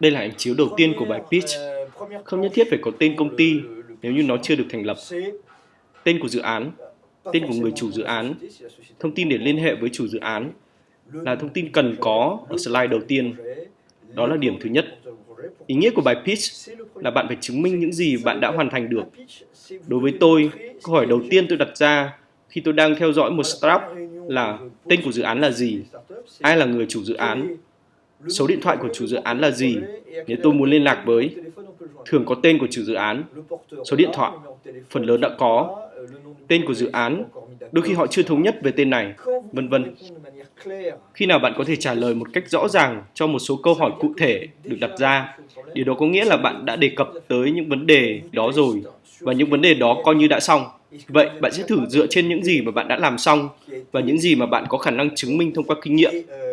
Đây là ảnh chiếu đầu tiên của bài pitch. Không nhất thiết phải có tên công ty nếu như nó chưa được thành lập. Tên của dự án, tên của người chủ dự án, thông tin để liên hệ với chủ dự án là thông tin cần có ở slide đầu tiên. Đó là điểm thứ nhất. Ý nghĩa của bài pitch là bạn phải chứng minh những gì bạn đã hoàn thành được. Đối với tôi, câu hỏi đầu tiên tôi đặt ra khi tôi đang theo dõi một startup là tên của dự án là gì, ai là người chủ dự án, số điện thoại của chủ dự án là gì nếu tôi muốn liên lạc với. Thường có tên của chủ dự án, số điện thoại, phần lớn đã có, tên của dự án, đôi khi họ chưa thống nhất về tên này, vân vân. Khi nào bạn có thể trả lời một cách rõ ràng cho một số câu hỏi cụ thể được đặt ra, điều đó có nghĩa là bạn đã đề cập tới những vấn đề đó rồi và những vấn đề đó coi như đã xong. Vậy bạn sẽ thử dựa trên những gì mà bạn đã làm xong và những gì mà bạn có khả năng chứng minh thông qua kinh nghiệm,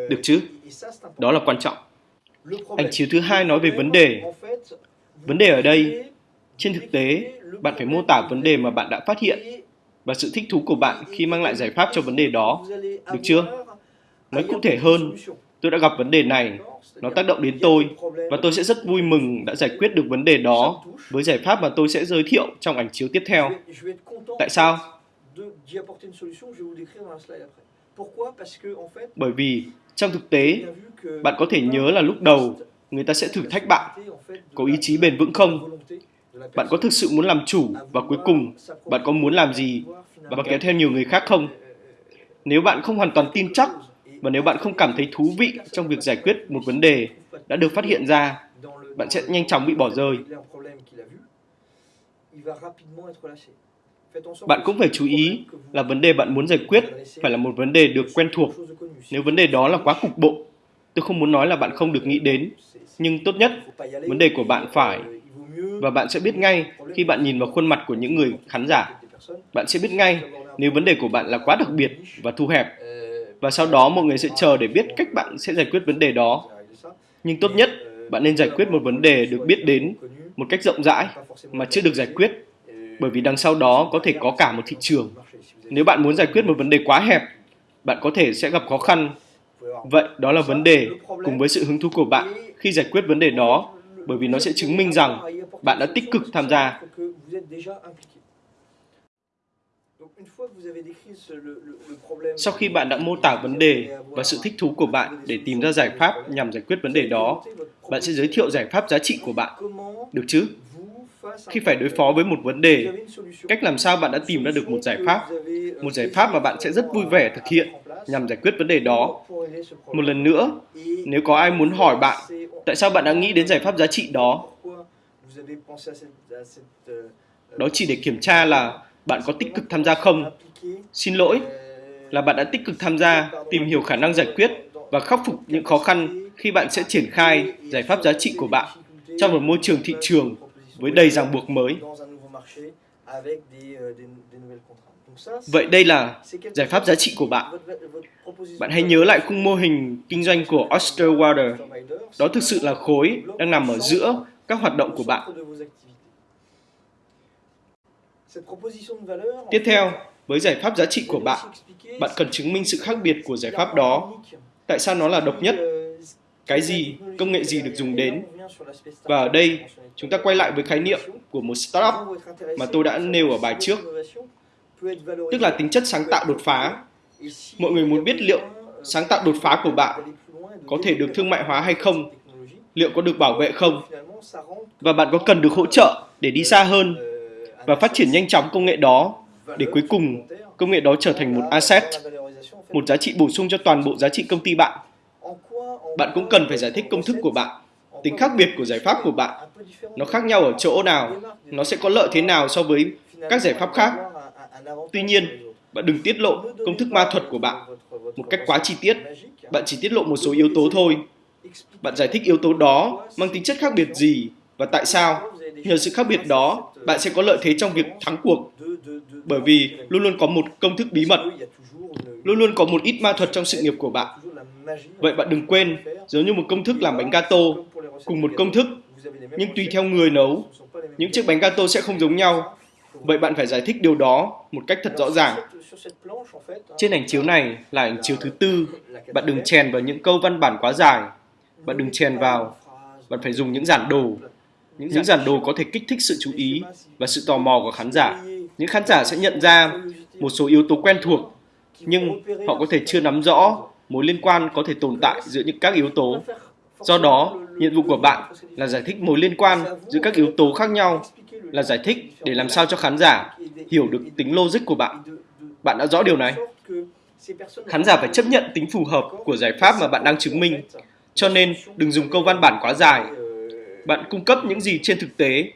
được chứ? Đó là quan trọng. Ảnh chiếu thứ hai nói về vấn đề. Vấn đề ở đây, trên thực tế, bạn phải mô tả vấn đề mà bạn đã phát hiện và sự thích thú của bạn khi mang lại giải pháp cho vấn đề đó, được chưa? Nói cụ thể hơn, tôi đã gặp vấn đề này, nó tác động đến tôi và tôi sẽ rất vui mừng đã giải quyết được vấn đề đó với giải pháp mà tôi sẽ giới thiệu trong ảnh chiếu tiếp theo. Tại sao? Bởi vì trong thực tế, bạn có thể nhớ là lúc đầu người ta sẽ thử thách bạn, có ý chí bền vững không? Bạn có thực sự muốn làm chủ và cuối cùng bạn có muốn làm gì và kéo theo nhiều người khác không? Nếu bạn không hoàn toàn tin chắc và nếu bạn không cảm thấy thú vị trong việc giải quyết một vấn đề đã được phát hiện ra, bạn sẽ nhanh chóng bị bỏ rơi. Bạn cũng phải chú ý là vấn đề bạn muốn giải quyết phải là một vấn đề được quen thuộc. Nếu vấn đề đó là quá cục bộ, tôi không muốn nói là bạn không được nghĩ đến, nhưng tốt nhất vấn đề của bạn phải và bạn sẽ biết ngay khi bạn nhìn vào khuôn mặt của những người khán giả. Bạn sẽ biết ngay nếu vấn đề của bạn là quá đặc biệt và thu hẹp và sau đó mọi người sẽ chờ để biết cách bạn sẽ giải quyết vấn đề đó. Nhưng tốt nhất, bạn nên giải quyết một vấn đề được biết đến một cách rộng rãi mà chưa được giải quyết, bởi vì đằng sau đó có thể có cả một thị trường. Nếu bạn muốn giải quyết một vấn đề quá hẹp, bạn có thể sẽ gặp khó khăn. Vậy đó là vấn đề cùng với sự hứng thú của bạn khi giải quyết vấn đề đó, bởi vì nó sẽ chứng minh rằng bạn đã tích cực tham gia. Sau khi bạn đã mô tả vấn đề và sự thích thú của bạn để tìm ra giải pháp nhằm giải quyết vấn đề đó, bạn sẽ giới thiệu giải pháp giá trị của bạn. Được chứ? Khi phải đối phó với một vấn đề, cách làm sao bạn đã tìm ra được một giải pháp, một giải pháp mà bạn sẽ rất vui vẻ thực hiện nhằm giải quyết vấn đề đó. Một lần nữa, nếu có ai muốn hỏi bạn tại sao bạn đã nghĩ đến giải pháp giá trị đó, đó chỉ để kiểm tra là bạn có tích cực tham gia không? Xin lỗi, là bạn đã tích cực tham gia, tìm hiểu khả năng giải quyết và khắc phục những khó khăn khi bạn sẽ triển khai giải pháp giá trị của bạn trong một môi trường thị trường với đầy ràng buộc mới. Vậy đây là giải pháp giá trị của bạn. Bạn hãy nhớ lại khung mô hình kinh doanh của Osterwater. Đó thực sự là khối đang nằm ở giữa các hoạt động của bạn. Tiếp theo, với giải pháp giá trị của bạn, bạn cần chứng minh sự khác biệt của giải pháp đó. Tại sao nó là độc nhất? Cái gì, công nghệ gì được dùng đến? Và ở đây, chúng ta quay lại với khái niệm của một startup mà tôi đã nêu ở bài trước. Tức là tính chất sáng tạo đột phá. Mọi người muốn biết liệu sáng tạo đột phá của bạn có thể được thương mại hóa hay không? Liệu có được bảo vệ không? Và bạn có cần được hỗ trợ để đi xa hơn và phát triển nhanh chóng công nghệ đó để cuối cùng công nghệ đó trở thành một asset, một giá trị bổ sung cho toàn bộ giá trị công ty bạn. Bạn cũng cần phải giải thích công thức của bạn, tính khác biệt của giải pháp của bạn. Nó khác nhau ở chỗ nào, nó sẽ có lợi thế nào so với các giải pháp khác. Tuy nhiên, bạn đừng tiết lộ công thức ma thuật của bạn một cách quá chi tiết. Bạn chỉ tiết lộ một số yếu tố thôi. Bạn giải thích yếu tố đó mang tính chất khác biệt gì và tại sao. Nhờ sự khác biệt đó, bạn sẽ có lợi thế trong việc thắng cuộc. Bởi vì luôn luôn có một công thức bí mật, luôn luôn có một ít ma thuật trong sự nghiệp của bạn. Vậy bạn đừng quên, giống như một công thức làm bánh gato, cùng một công thức, nhưng tùy theo người nấu, những chiếc bánh gato sẽ không giống nhau. Vậy bạn phải giải thích điều đó một cách thật rõ ràng. Trên ảnh chiếu này là ảnh chiếu thứ tư. Bạn đừng chèn vào những câu văn bản quá dài. Bạn đừng chèn vào bạn phải dùng những giản đồ. Những giản đồ có thể kích thích sự chú ý và sự tò mò của khán giả. Những khán giả sẽ nhận ra một số yếu tố quen thuộc, nhưng họ có thể chưa nắm rõ mối liên quan có thể tồn tại giữa những các yếu tố. Do đó, nhiệm vụ của bạn là giải thích mối liên quan giữa các yếu tố khác nhau, là giải thích để làm sao cho khán giả hiểu được tính logic của bạn. Bạn đã rõ điều này? Khán giả phải chấp nhận tính phù hợp của giải pháp mà bạn đang chứng minh. Cho nên, đừng dùng câu văn bản quá dài. Bạn cung cấp những gì trên thực tế,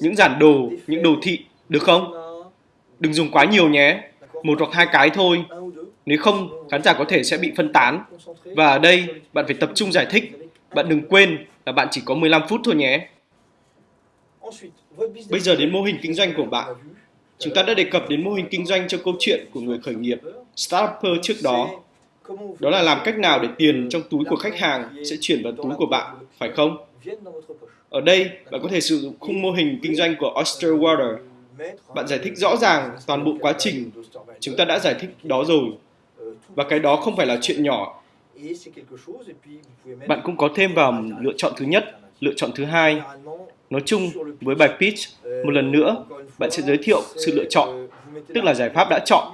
những giản đồ, những đồ thị, được không? Đừng dùng quá nhiều nhé, một hoặc hai cái thôi. Nếu không, khán giả có thể sẽ bị phân tán. Và ở đây, bạn phải tập trung giải thích. Bạn đừng quên là bạn chỉ có 15 phút thôi nhé. Bây giờ đến mô hình kinh doanh của bạn. Chúng ta đã đề cập đến mô hình kinh doanh trong câu chuyện của người khởi nghiệp Startuper trước đó. Đó là làm cách nào để tiền trong túi của khách hàng sẽ chuyển vào túi của bạn, phải không? Ở đây, bạn có thể sử dụng khung mô hình kinh doanh của Oyster Water. Bạn giải thích rõ ràng toàn bộ quá trình. Chúng ta đã giải thích đó rồi. Và cái đó không phải là chuyện nhỏ. Bạn cũng có thêm vào lựa chọn thứ nhất, lựa chọn thứ hai. Nói chung, với bài pitch, một lần nữa, bạn sẽ giới thiệu sự lựa chọn, tức là giải pháp đã chọn,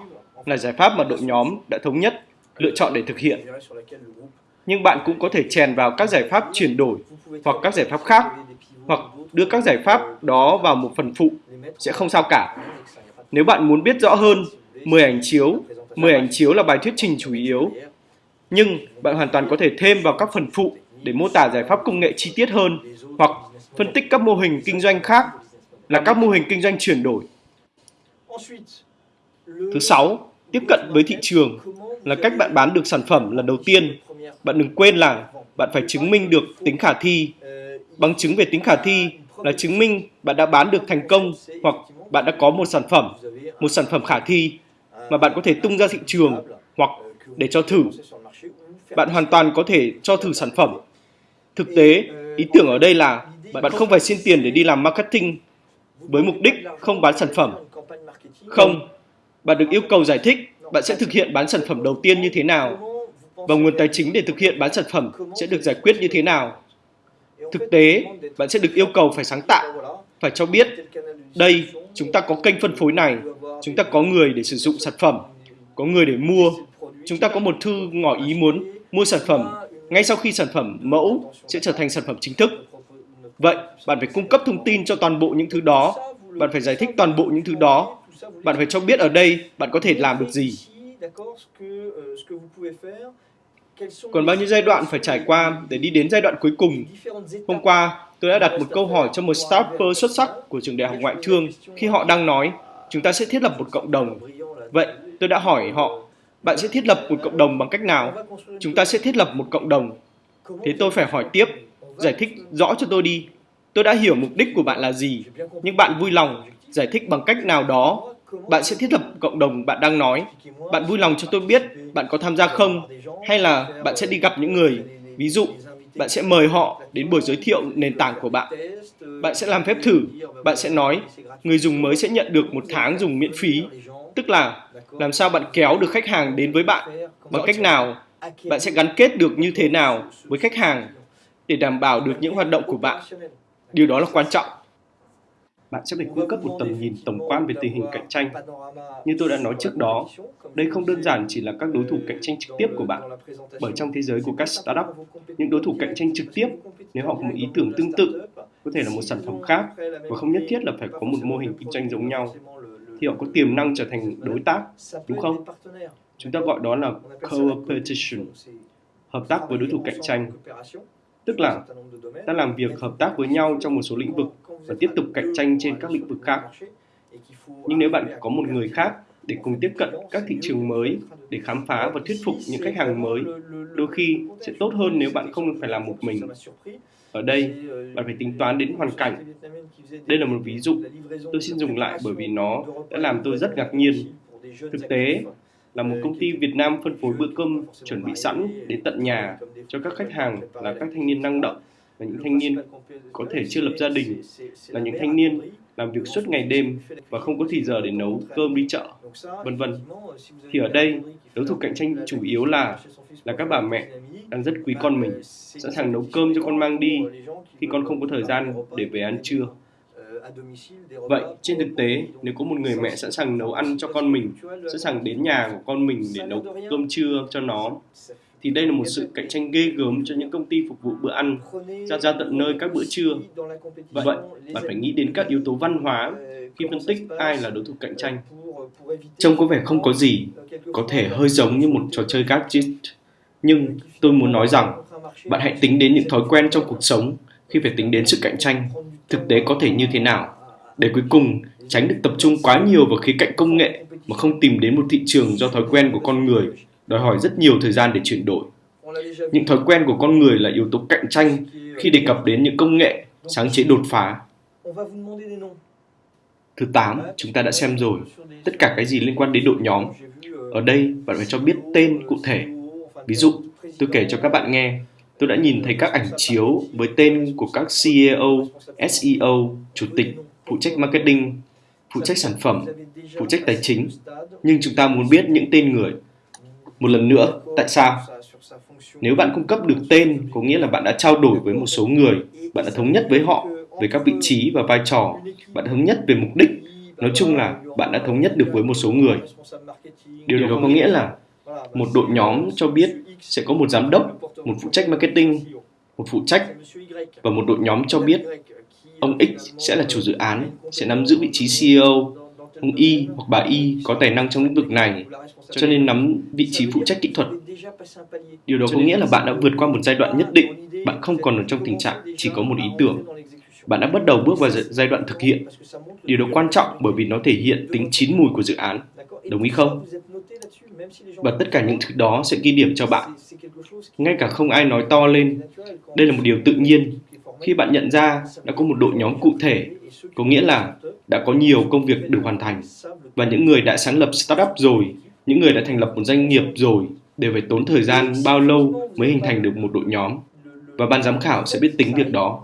là giải pháp mà đội nhóm đã thống nhất, lựa chọn để thực hiện. Nhưng bạn cũng có thể chèn vào các giải pháp chuyển đổi hoặc các giải pháp khác, hoặc đưa các giải pháp đó vào một phần phụ, sẽ không sao cả. Nếu bạn muốn biết rõ hơn, 10 ảnh chiếu, 10 ảnh chiếu là bài thuyết trình chủ yếu. Nhưng bạn hoàn toàn có thể thêm vào các phần phụ để mô tả giải pháp công nghệ chi tiết hơn hoặc phân tích các mô hình kinh doanh khác là các mô hình kinh doanh chuyển đổi. Thứ sáu, tiếp cận với thị trường là cách bạn bán được sản phẩm lần đầu tiên. Bạn đừng quên là bạn phải chứng minh được tính khả thi. Bằng chứng về tính khả thi là chứng minh bạn đã bán được thành công hoặc bạn đã có một sản phẩm, một sản phẩm khả thi mà bạn có thể tung ra thị trường hoặc để cho thử. Bạn hoàn toàn có thể cho thử sản phẩm. Thực tế, ý tưởng ở đây là bạn không phải xin tiền để đi làm marketing với mục đích không bán sản phẩm. Không, bạn được yêu cầu giải thích bạn sẽ thực hiện bán sản phẩm đầu tiên như thế nào và nguồn tài chính để thực hiện bán sản phẩm sẽ được giải quyết như thế nào. Thực tế, bạn sẽ được yêu cầu phải sáng tạo, phải cho biết, đây, chúng ta có kênh phân phối này, chúng ta có người để sử dụng sản phẩm, có người để mua, chúng ta có một thư ngỏ ý muốn mua sản phẩm ngay sau khi sản phẩm mẫu sẽ trở thành sản phẩm chính thức. Vậy, bạn phải cung cấp thông tin cho toàn bộ những thứ đó, bạn phải giải thích toàn bộ những thứ đó, bạn phải cho biết ở đây bạn có thể làm được gì. Còn bao nhiêu giai đoạn phải trải qua để đi đến giai đoạn cuối cùng? Hôm qua, tôi đã đặt một câu hỏi cho một startup xuất sắc của trường đại học ngoại thương khi họ đang nói chúng ta sẽ thiết lập một cộng đồng. Vậy, tôi đã hỏi họ, bạn sẽ thiết lập một cộng đồng bằng cách nào? Chúng ta sẽ thiết lập một cộng đồng. Thế tôi phải hỏi tiếp, giải thích rõ cho tôi đi. Tôi đã hiểu mục đích của bạn là gì, nhưng bạn vui lòng giải thích bằng cách nào đó bạn sẽ thiết lập cộng đồng bạn đang nói. Bạn vui lòng cho tôi biết bạn có tham gia không hay là bạn sẽ đi gặp những người. Ví dụ, bạn sẽ mời họ đến buổi giới thiệu nền tảng của bạn. Bạn sẽ làm phép thử. Bạn sẽ nói người dùng mới sẽ nhận được một tháng dùng miễn phí. Tức là làm sao bạn kéo được khách hàng đến với bạn bằng cách nào bạn sẽ gắn kết được như thế nào với khách hàng để đảm bảo được những hoạt động của bạn. Điều đó là quan trọng bạn sẽ phải cung cấp một tầm nhìn tổng quan về tình hình cạnh tranh. Như tôi đã nói trước đó, đây không đơn giản chỉ là các đối thủ cạnh tranh trực tiếp của bạn, bởi trong thế giới của các startup, những đối thủ cạnh tranh trực tiếp, nếu họ có một ý tưởng tương tự, có thể là một sản phẩm khác và không nhất thiết là phải có một mô hình kinh doanh giống nhau, thì họ có tiềm năng trở thành đối tác, đúng không? Chúng ta gọi đó là co-opetition, hợp tác với đối thủ cạnh tranh. Tức là ta làm việc hợp tác với nhau trong một số lĩnh vực và tiếp tục cạnh tranh trên các lĩnh vực khác. Nhưng nếu bạn có một người khác để cùng tiếp cận các thị trường mới, để khám phá và thuyết phục những khách hàng mới, đôi khi sẽ tốt hơn nếu bạn không phải làm một mình. Ở đây, bạn phải tính toán đến hoàn cảnh. Đây là một ví dụ, tôi xin dùng lại bởi vì nó đã làm tôi rất ngạc nhiên. Thực tế, là một công ty Việt Nam phân phối bữa cơm chuẩn bị sẵn đến tận nhà cho các khách hàng là các thanh niên năng động là những thanh niên có thể chưa lập gia đình là những thanh niên làm việc suốt ngày đêm và không có thì giờ để nấu cơm đi chợ, vân vân. Thì ở đây, đấu thủ cạnh tranh chủ yếu là là các bà mẹ đang rất quý con mình, sẵn sàng nấu cơm cho con mang đi khi con không có thời gian để về ăn trưa. Vậy, trên thực tế, nếu có một người mẹ sẵn sàng nấu ăn cho con mình, sẵn sàng đến nhà của con mình để nấu cơm trưa cho nó, thì đây là một sự cạnh tranh ghê gớm cho những công ty phục vụ bữa ăn ra ra tận nơi các bữa trưa. Vậy, bạn phải nghĩ đến các yếu tố văn hóa khi phân tích ai là đối thủ cạnh tranh. Trông có vẻ không có gì, có thể hơi giống như một trò chơi gadget, nhưng tôi muốn nói rằng bạn hãy tính đến những thói quen trong cuộc sống khi phải tính đến sự cạnh tranh thực tế có thể như thế nào để cuối cùng tránh được tập trung quá nhiều vào khía cạnh công nghệ mà không tìm đến một thị trường do thói quen của con người đòi hỏi rất nhiều thời gian để chuyển đổi. Những thói quen của con người là yếu tố cạnh tranh khi đề cập đến những công nghệ, sáng chế đột phá. Thứ 8, chúng ta đã xem rồi, tất cả cái gì liên quan đến đội nhóm. Ở đây, bạn phải cho biết tên cụ thể. Ví dụ, tôi kể cho các bạn nghe, tôi đã nhìn thấy các ảnh chiếu với tên của các CEO, SEO, chủ tịch, phụ trách marketing, phụ trách sản phẩm, phụ trách tài chính. Nhưng chúng ta muốn biết những tên người một lần nữa, tại sao? Nếu bạn cung cấp được tên, có nghĩa là bạn đã trao đổi với một số người, bạn đã thống nhất với họ về các vị trí và vai trò, bạn thống nhất về mục đích. Nói chung là bạn đã thống nhất được với một số người. Điều đó có nghĩa là một đội nhóm cho biết sẽ có một giám đốc, một phụ trách marketing, một phụ trách và một đội nhóm cho biết ông X sẽ là chủ dự án, sẽ nắm giữ vị trí CEO, ông Y hoặc bà Y có tài năng trong lĩnh vực này cho nên nắm vị trí phụ trách kỹ thuật. Điều đó có nghĩa là bạn đã vượt qua một giai đoạn nhất định, bạn không còn ở trong tình trạng chỉ có một ý tưởng. Bạn đã bắt đầu bước vào giai đoạn thực hiện. Điều đó quan trọng bởi vì nó thể hiện tính chín mùi của dự án. Đồng ý không? Và tất cả những thứ đó sẽ ghi điểm cho bạn. Ngay cả không ai nói to lên. Đây là một điều tự nhiên. Khi bạn nhận ra đã có một đội nhóm cụ thể, có nghĩa là đã có nhiều công việc được hoàn thành và những người đã sáng lập startup rồi, những người đã thành lập một doanh nghiệp rồi đều phải tốn thời gian bao lâu mới hình thành được một đội nhóm. Và ban giám khảo sẽ biết tính việc đó.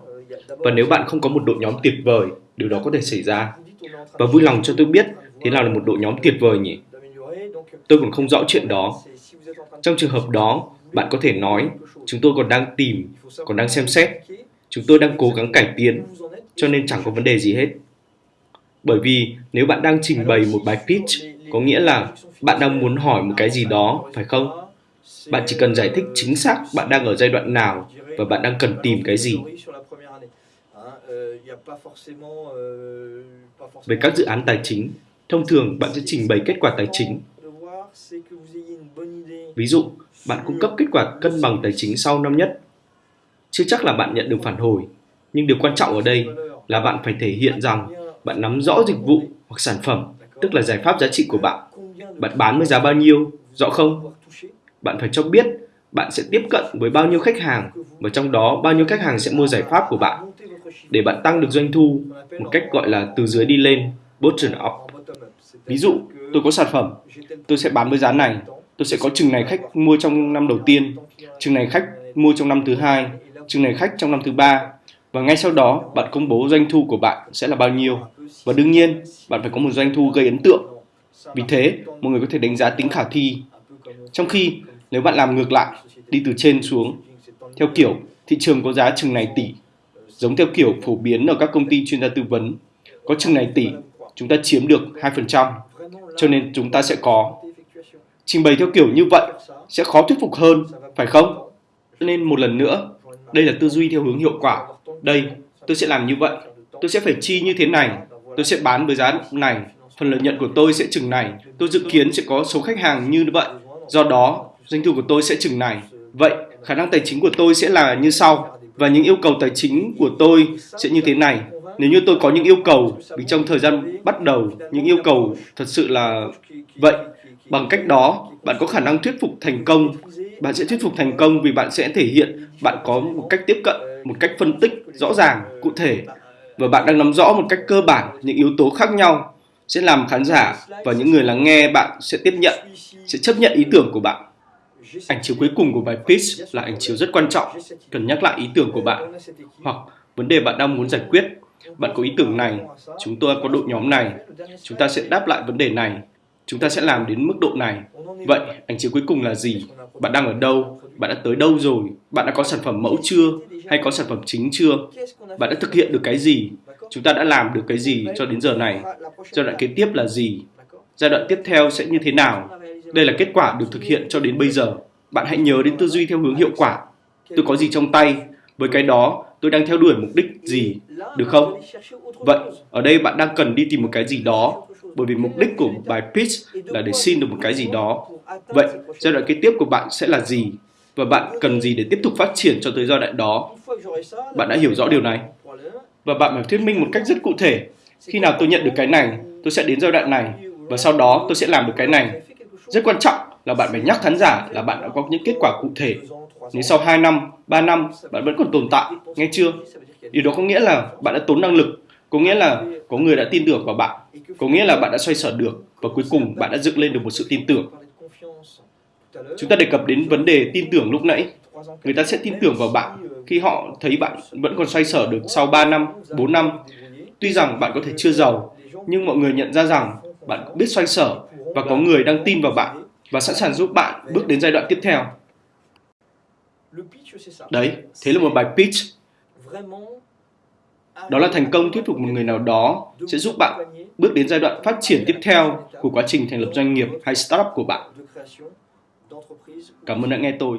Và nếu bạn không có một đội nhóm tuyệt vời, điều đó có thể xảy ra. Và vui lòng cho tôi biết thế nào là một đội nhóm tuyệt vời nhỉ? Tôi còn không rõ chuyện đó. Trong trường hợp đó, bạn có thể nói, chúng tôi còn đang tìm, còn đang xem xét chúng tôi đang cố gắng cải tiến, cho nên chẳng có vấn đề gì hết. Bởi vì nếu bạn đang trình bày một bài pitch, có nghĩa là bạn đang muốn hỏi một cái gì đó, phải không? Bạn chỉ cần giải thích chính xác bạn đang ở giai đoạn nào và bạn đang cần tìm cái gì. Về các dự án tài chính, thông thường bạn sẽ trình bày kết quả tài chính. Ví dụ, bạn cung cấp kết quả cân bằng tài chính sau năm nhất chưa chắc là bạn nhận được phản hồi. Nhưng điều quan trọng ở đây là bạn phải thể hiện rằng bạn nắm rõ dịch vụ hoặc sản phẩm tức là giải pháp giá trị của bạn. Bạn bán với giá bao nhiêu, rõ không? Bạn phải cho biết bạn sẽ tiếp cận với bao nhiêu khách hàng và trong đó bao nhiêu khách hàng sẽ mua giải pháp của bạn. Để bạn tăng được doanh thu một cách gọi là từ dưới đi lên, bottom up. Ví dụ, tôi có sản phẩm, tôi sẽ bán với giá này, tôi sẽ có chừng này khách mua trong năm đầu tiên, chừng này khách mua trong năm thứ hai, chương này khách trong năm thứ ba và ngay sau đó bạn công bố doanh thu của bạn sẽ là bao nhiêu. Và đương nhiên, bạn phải có một doanh thu gây ấn tượng vì thế, mọi người có thể đánh giá tính khả thi. Trong khi, nếu bạn làm ngược lại, đi từ trên xuống, theo kiểu thị trường có giá chừng này tỷ, giống theo kiểu phổ biến ở các công ty chuyên gia tư vấn, có chừng này tỷ, chúng ta chiếm được 2%, cho nên chúng ta sẽ có. Trình bày theo kiểu như vậy sẽ khó thuyết phục hơn, phải không? Nên một lần nữa, đây là tư duy theo hướng hiệu quả. Đây, tôi sẽ làm như vậy, tôi sẽ phải chi như thế này, tôi sẽ bán với giá này phần lợi nhuận của tôi sẽ chừng này. Tôi dự kiến sẽ có số khách hàng như vậy. Do đó, doanh thu của tôi sẽ chừng này. Vậy, khả năng tài chính của tôi sẽ là như sau. Và những yêu cầu tài chính của tôi sẽ như thế này. Nếu như tôi có những yêu cầu, vì trong thời gian bắt đầu, những yêu cầu thật sự là vậy. Bằng cách đó, bạn có khả năng thuyết phục thành công. Bạn sẽ thuyết phục thành công vì bạn sẽ thể hiện bạn có một cách tiếp cận, một cách phân tích rõ ràng, cụ thể và bạn đang nắm rõ một cách cơ bản những yếu tố khác nhau sẽ làm khán giả và những người lắng nghe bạn sẽ tiếp nhận, sẽ chấp nhận ý tưởng của bạn. Ảnh chiếu cuối cùng của bài pitch là ảnh chiếu rất quan trọng, cần nhắc lại ý tưởng của bạn hoặc vấn đề bạn đang muốn giải quyết. Bạn có ý tưởng này, chúng tôi có đội nhóm này, chúng ta sẽ đáp lại vấn đề này, chúng ta sẽ làm đến mức độ này. Vậy, ảnh chiếu cuối cùng là gì? Bạn đang ở đâu? Bạn đã tới đâu rồi? Bạn đã có sản phẩm mẫu chưa? Hay có sản phẩm chính chưa? Bạn đã thực hiện được cái gì? Chúng ta đã làm được cái gì cho đến giờ này? Giai đoạn kế tiếp là gì? Giai đoạn tiếp theo sẽ như thế nào? Đây là kết quả được thực hiện cho đến bây giờ. Bạn hãy nhớ đến tư duy theo hướng hiệu quả. Tôi có gì trong tay? Với cái đó, tôi đang theo đuổi mục đích gì? Được không? Vậy, ở đây bạn đang cần đi tìm một cái gì đó, bởi vì mục đích của một bài pitch là để xin được một cái gì đó. Vậy, giai đoạn kế tiếp của bạn sẽ là gì? Và bạn cần gì để tiếp tục phát triển cho tới giai đoạn đó? Bạn đã hiểu rõ điều này. Và bạn phải thuyết minh một cách rất cụ thể. Khi nào tôi nhận được cái này, tôi sẽ đến giai đoạn này, và sau đó tôi sẽ làm được cái này. Rất quan trọng là bạn phải nhắc khán giả là bạn đã có những kết quả cụ thể. Nếu sau 2 năm, 3 năm bạn vẫn còn tồn tại, nghe chưa? Điều đó có nghĩa là bạn đã tốn năng lực, có nghĩa là có người đã tin tưởng vào bạn, có nghĩa là bạn đã xoay sở được và cuối cùng bạn đã dựng lên được một sự tin tưởng. Chúng ta đề cập đến vấn đề tin tưởng lúc nãy. Người ta sẽ tin tưởng vào bạn khi họ thấy bạn vẫn còn xoay sở được sau 3 năm, 4 năm. Tuy rằng bạn có thể chưa giàu, nhưng mọi người nhận ra rằng bạn biết xoay sở và có người đang tin vào bạn và sẵn sàng giúp bạn bước đến giai đoạn tiếp theo. Đấy, thế là một bài pitch. Đó là thành công thuyết phục một người nào đó sẽ giúp bạn bước đến giai đoạn phát triển tiếp theo của quá trình thành lập doanh nghiệp hay startup của bạn. Cảm ơn đã nghe tôi.